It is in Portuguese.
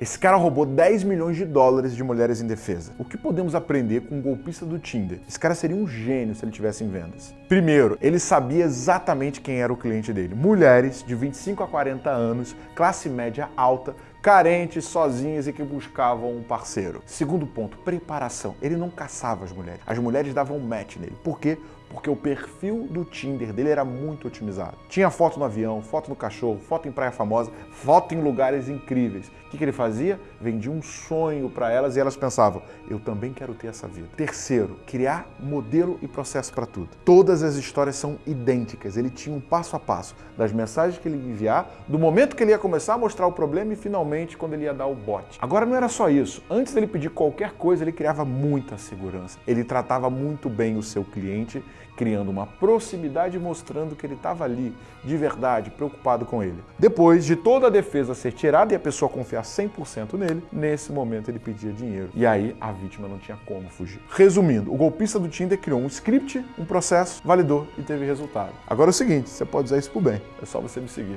Esse cara roubou 10 milhões de dólares de mulheres em defesa. O que podemos aprender com um golpista do Tinder? Esse cara seria um gênio se ele tivesse em vendas. Primeiro, ele sabia exatamente quem era o cliente dele. Mulheres de 25 a 40 anos, classe média alta, carentes, sozinhas e que buscavam um parceiro. Segundo ponto, preparação. Ele não caçava as mulheres. As mulheres davam match nele. Por quê? Porque o perfil do Tinder dele era muito otimizado. Tinha foto no avião, foto no cachorro, foto em praia famosa, foto em lugares incríveis. O que, que ele fazia? Vendia um sonho para elas e elas pensavam, eu também quero ter essa vida. Terceiro, criar modelo e processo para tudo. Todas as histórias são idênticas. Ele tinha um passo a passo das mensagens que ele ia enviar, do momento que ele ia começar a mostrar o problema e finalmente quando ele ia dar o bote. Agora não era só isso. Antes dele pedir qualquer coisa, ele criava muita segurança. Ele tratava muito bem o seu cliente criando uma proximidade mostrando que ele estava ali, de verdade, preocupado com ele. Depois de toda a defesa ser tirada e a pessoa confiar 100% nele, nesse momento ele pedia dinheiro. E aí a vítima não tinha como fugir. Resumindo, o golpista do Tinder criou um script, um processo, validou e teve resultado. Agora é o seguinte, você pode usar isso pro bem. É só você me seguir.